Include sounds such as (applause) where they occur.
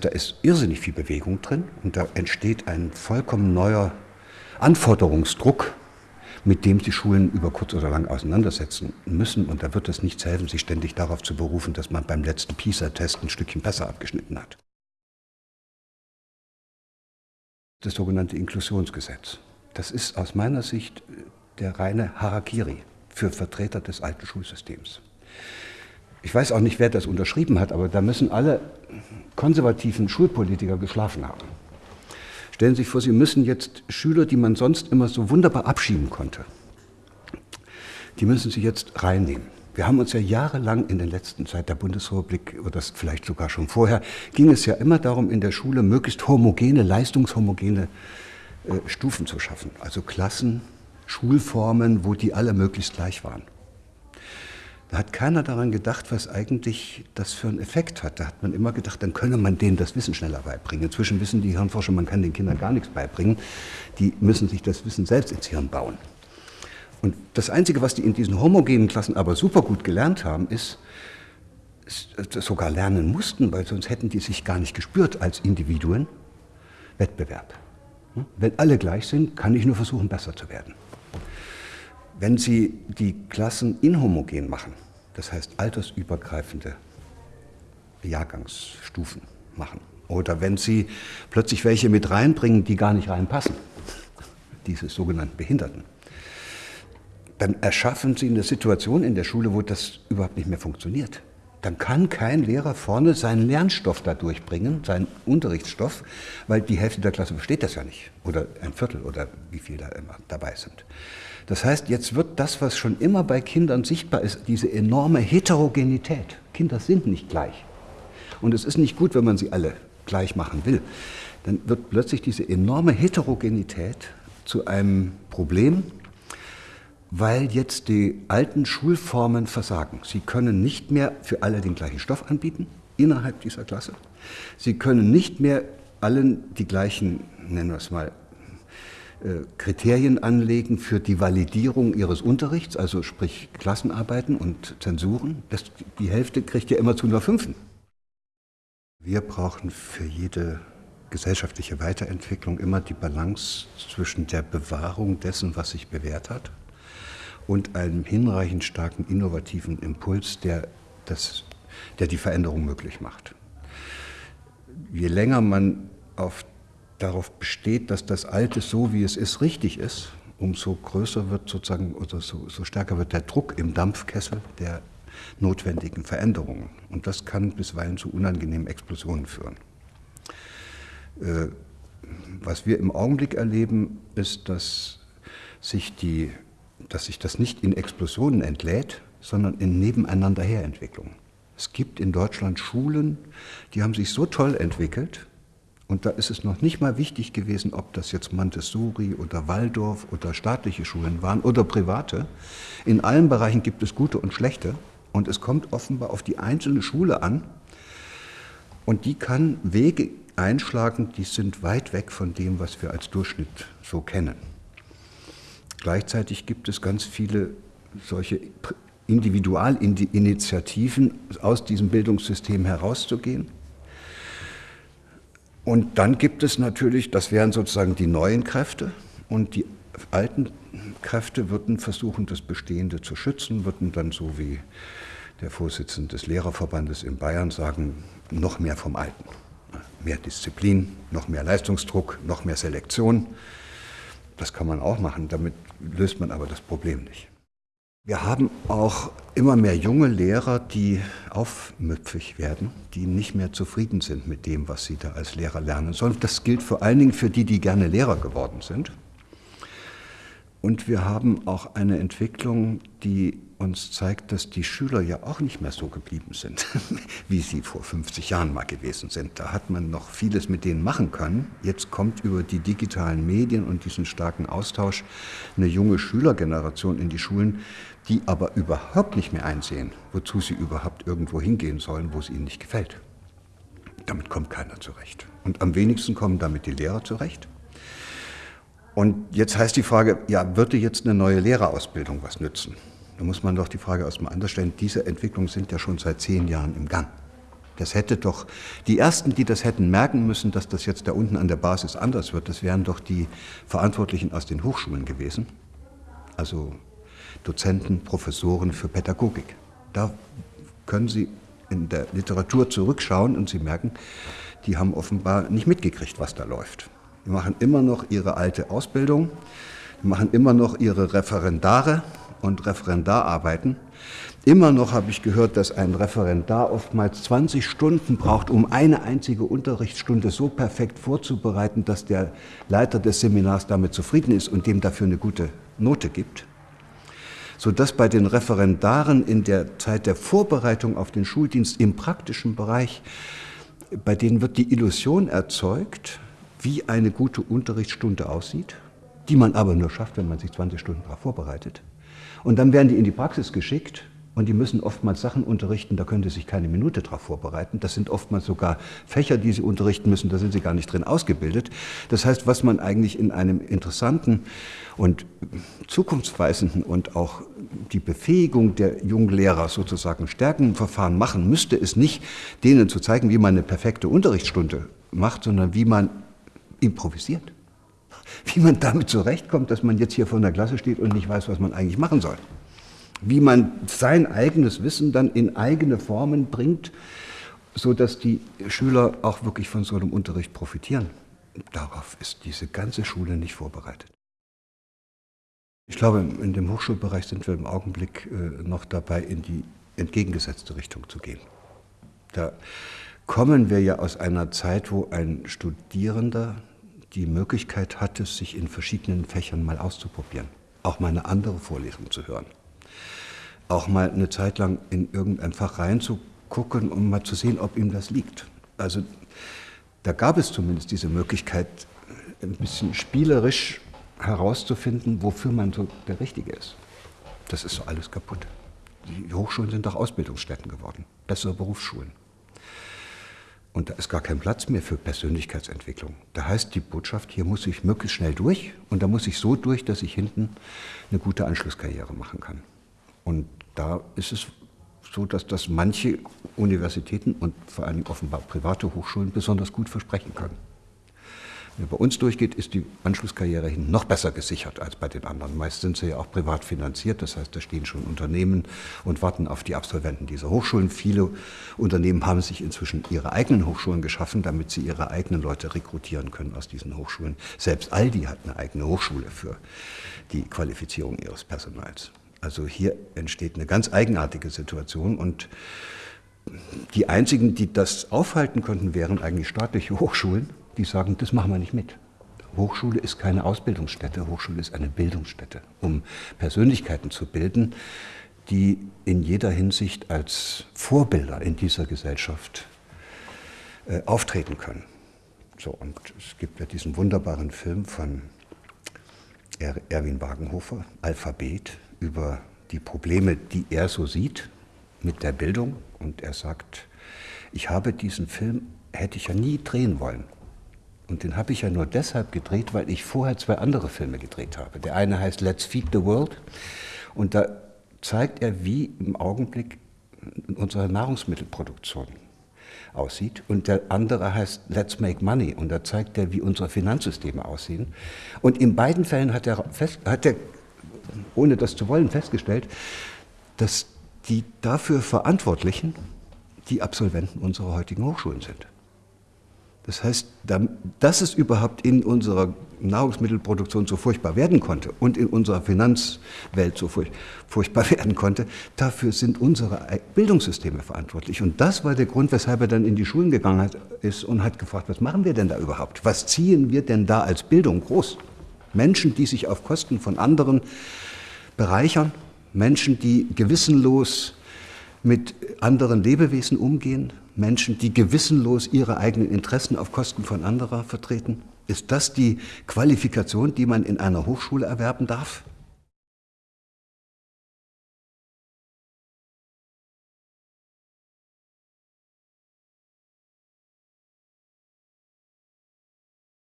Da ist irrsinnig viel Bewegung drin und da entsteht ein vollkommen neuer Anforderungsdruck, mit dem die Schulen über kurz oder lang auseinandersetzen müssen. Und da wird es nichts helfen, sich ständig darauf zu berufen, dass man beim letzten PISA-Test ein Stückchen besser abgeschnitten hat. Das sogenannte Inklusionsgesetz. Das ist aus meiner Sicht der reine Harakiri für Vertreter des alten Schulsystems. Ich weiß auch nicht, wer das unterschrieben hat, aber da müssen alle konservativen Schulpolitiker geschlafen haben. Stellen Sie sich vor, Sie müssen jetzt Schüler, die man sonst immer so wunderbar abschieben konnte, die müssen Sie jetzt reinnehmen. Wir haben uns ja jahrelang in der letzten Zeit der Bundesrepublik, oder das vielleicht sogar schon vorher, ging es ja immer darum, in der Schule möglichst homogene, leistungshomogene äh, Stufen zu schaffen. Also Klassen, Schulformen, wo die alle möglichst gleich waren. Da hat keiner daran gedacht, was eigentlich das für einen Effekt hat. Da hat man immer gedacht, dann könne man denen das Wissen schneller beibringen. Inzwischen wissen die Hirnforscher, man kann den Kindern gar nichts beibringen. Die müssen sich das Wissen selbst ins Hirn bauen. Und das Einzige, was die in diesen homogenen Klassen aber super gut gelernt haben, ist, sogar lernen mussten, weil sonst hätten die sich gar nicht gespürt als Individuen, Wettbewerb. Hm? Wenn alle gleich sind, kann ich nur versuchen, besser zu werden. Wenn Sie die Klassen inhomogen machen, das heißt altersübergreifende Jahrgangsstufen machen, oder wenn Sie plötzlich welche mit reinbringen, die gar nicht reinpassen, (laughs) diese sogenannten Behinderten, dann erschaffen Sie eine Situation in der Schule, wo das überhaupt nicht mehr funktioniert. Dann kann kein Lehrer vorne seinen Lernstoff da durchbringen, seinen Unterrichtsstoff, weil die Hälfte der Klasse versteht das ja nicht. Oder ein Viertel oder wie viele da immer dabei sind. Das heißt, jetzt wird das, was schon immer bei Kindern sichtbar ist, diese enorme Heterogenität. Kinder sind nicht gleich. Und es ist nicht gut, wenn man sie alle gleich machen will. Dann wird plötzlich diese enorme Heterogenität zu einem Problem, weil jetzt die alten Schulformen versagen. Sie können nicht mehr für alle den gleichen Stoff anbieten innerhalb dieser Klasse. Sie können nicht mehr allen die gleichen, nennen wir es mal, äh, Kriterien anlegen für die Validierung ihres Unterrichts, also sprich Klassenarbeiten und Zensuren. Das, die Hälfte kriegt ja immer zu nur Fünfen. Wir brauchen für jede gesellschaftliche Weiterentwicklung immer die Balance zwischen der Bewahrung dessen, was sich bewährt hat, und einem hinreichend starken innovativen Impuls, der, das, der die Veränderung möglich macht. Je länger man auf darauf besteht, dass das Alte so, wie es ist, richtig ist, umso größer wird sozusagen, oder so, so stärker wird der Druck im Dampfkessel der notwendigen Veränderungen. Und das kann bisweilen zu unangenehmen Explosionen führen. Äh, was wir im Augenblick erleben, ist, dass sich, die, dass sich das nicht in Explosionen entlädt, sondern in Nebeneinanderherentwicklungen. Es gibt in Deutschland Schulen, die haben sich so toll entwickelt, und da ist es noch nicht mal wichtig gewesen, ob das jetzt Montessori oder Waldorf oder staatliche Schulen waren oder private. In allen Bereichen gibt es gute und schlechte. Und es kommt offenbar auf die einzelne Schule an. Und die kann Wege einschlagen, die sind weit weg von dem, was wir als Durchschnitt so kennen. Gleichzeitig gibt es ganz viele solche Individualinitiativen, aus diesem Bildungssystem herauszugehen. Und dann gibt es natürlich, das wären sozusagen die neuen Kräfte und die alten Kräfte würden versuchen, das Bestehende zu schützen, würden dann so wie der Vorsitzende des Lehrerverbandes in Bayern sagen, noch mehr vom Alten. Mehr Disziplin, noch mehr Leistungsdruck, noch mehr Selektion. Das kann man auch machen, damit löst man aber das Problem nicht. Wir haben auch immer mehr junge Lehrer, die aufmüpfig werden, die nicht mehr zufrieden sind mit dem, was sie da als Lehrer lernen sollen. Das gilt vor allen Dingen für die, die gerne Lehrer geworden sind. Und wir haben auch eine Entwicklung, die uns zeigt, dass die Schüler ja auch nicht mehr so geblieben sind, (laughs) wie sie vor 50 Jahren mal gewesen sind. Da hat man noch vieles mit denen machen können. Jetzt kommt über die digitalen Medien und diesen starken Austausch eine junge Schülergeneration in die Schulen, die aber überhaupt nicht mehr einsehen, wozu sie überhaupt irgendwo hingehen sollen, wo es ihnen nicht gefällt. Damit kommt keiner zurecht. Und am wenigsten kommen damit die Lehrer zurecht. Und jetzt heißt die Frage, ja, würde jetzt eine neue Lehrerausbildung was nützen? Da muss man doch die Frage erstmal anders stellen. Diese Entwicklungen sind ja schon seit zehn Jahren im Gang. Das hätte doch, die Ersten, die das hätten merken müssen, dass das jetzt da unten an der Basis anders wird, das wären doch die Verantwortlichen aus den Hochschulen gewesen. Also Dozenten, Professoren für Pädagogik. Da können Sie in der Literatur zurückschauen und Sie merken, die haben offenbar nicht mitgekriegt, was da läuft. Die machen immer noch ihre alte Ausbildung, die machen immer noch ihre Referendare und Referendararbeiten. Immer noch habe ich gehört, dass ein Referendar oftmals 20 Stunden braucht, um eine einzige Unterrichtsstunde so perfekt vorzubereiten, dass der Leiter des Seminars damit zufrieden ist und dem dafür eine gute Note gibt. Sodass bei den Referendaren in der Zeit der Vorbereitung auf den Schuldienst im praktischen Bereich, bei denen wird die Illusion erzeugt, wie eine gute Unterrichtsstunde aussieht, die man aber nur schafft, wenn man sich 20 Stunden darauf vorbereitet. Und dann werden die in die Praxis geschickt und die müssen oftmals Sachen unterrichten, da können sie sich keine Minute darauf vorbereiten. Das sind oftmals sogar Fächer, die sie unterrichten müssen, da sind sie gar nicht drin ausgebildet. Das heißt, was man eigentlich in einem interessanten und zukunftsweisenden und auch die Befähigung der jungen Lehrer sozusagen stärken Verfahren machen müsste, ist nicht denen zu zeigen, wie man eine perfekte Unterrichtsstunde macht, sondern wie man improvisiert. Wie man damit zurechtkommt, dass man jetzt hier vor der Klasse steht und nicht weiß, was man eigentlich machen soll wie man sein eigenes Wissen dann in eigene Formen bringt, sodass die Schüler auch wirklich von so einem Unterricht profitieren. Darauf ist diese ganze Schule nicht vorbereitet. Ich glaube, in dem Hochschulbereich sind wir im Augenblick äh, noch dabei, in die entgegengesetzte Richtung zu gehen. Da kommen wir ja aus einer Zeit, wo ein Studierender die Möglichkeit hatte, sich in verschiedenen Fächern mal auszuprobieren, auch mal eine andere Vorlesung zu hören auch mal eine Zeit lang in irgendein Fach reinzugucken, um mal zu sehen, ob ihm das liegt. Also da gab es zumindest diese Möglichkeit, ein bisschen spielerisch herauszufinden, wofür man so der Richtige ist. Das ist so alles kaputt. Die Hochschulen sind doch Ausbildungsstätten geworden, bessere Berufsschulen. Und da ist gar kein Platz mehr für Persönlichkeitsentwicklung. Da heißt die Botschaft, hier muss ich möglichst schnell durch und da muss ich so durch, dass ich hinten eine gute Anschlusskarriere machen kann. Und da ist es so, dass das manche Universitäten und vor allem offenbar private Hochschulen besonders gut versprechen können. Bei uns durchgeht, ist die Anschlusskarriere hin noch besser gesichert als bei den anderen. Meist sind sie ja auch privat finanziert, das heißt, da stehen schon Unternehmen und warten auf die Absolventen dieser Hochschulen. Viele Unternehmen haben sich inzwischen ihre eigenen Hochschulen geschaffen, damit sie ihre eigenen Leute rekrutieren können aus diesen Hochschulen. Selbst Aldi hat eine eigene Hochschule für die Qualifizierung ihres Personals. Also hier entsteht eine ganz eigenartige Situation und die einzigen, die das aufhalten könnten, wären eigentlich staatliche Hochschulen, die sagen, das machen wir nicht mit. Hochschule ist keine Ausbildungsstätte, Hochschule ist eine Bildungsstätte, um Persönlichkeiten zu bilden, die in jeder Hinsicht als Vorbilder in dieser Gesellschaft äh, auftreten können. So, und es gibt ja diesen wunderbaren Film von er Erwin Wagenhofer, Alphabet, über die Probleme, die er so sieht mit der Bildung. Und er sagt, ich habe diesen Film, hätte ich ja nie drehen wollen. Und den habe ich ja nur deshalb gedreht, weil ich vorher zwei andere Filme gedreht habe. Der eine heißt Let's Feed the World und da zeigt er, wie im Augenblick unsere Nahrungsmittelproduktion aussieht. Und der andere heißt Let's Make Money und da zeigt er, wie unsere Finanzsysteme aussehen. Und in beiden Fällen hat er, fest, hat er ohne das zu wollen, festgestellt, dass die dafür Verantwortlichen die Absolventen unserer heutigen Hochschulen sind. Das heißt, dass es überhaupt in unserer Nahrungsmittelproduktion so furchtbar werden konnte und in unserer Finanzwelt so furchtbar (laughs) werden konnte, dafür sind unsere Bildungssysteme verantwortlich. Und das war der Grund, weshalb er dann in die Schulen gegangen ist und hat gefragt, was machen wir denn da überhaupt? Was ziehen wir denn da als Bildung groß? Menschen, die sich auf Kosten von anderen bereichern, Menschen, die gewissenlos mit anderen Lebewesen umgehen, Menschen, die gewissenlos ihre eigenen Interessen auf Kosten von anderer vertreten? Ist das die Qualifikation, die man in einer Hochschule erwerben darf?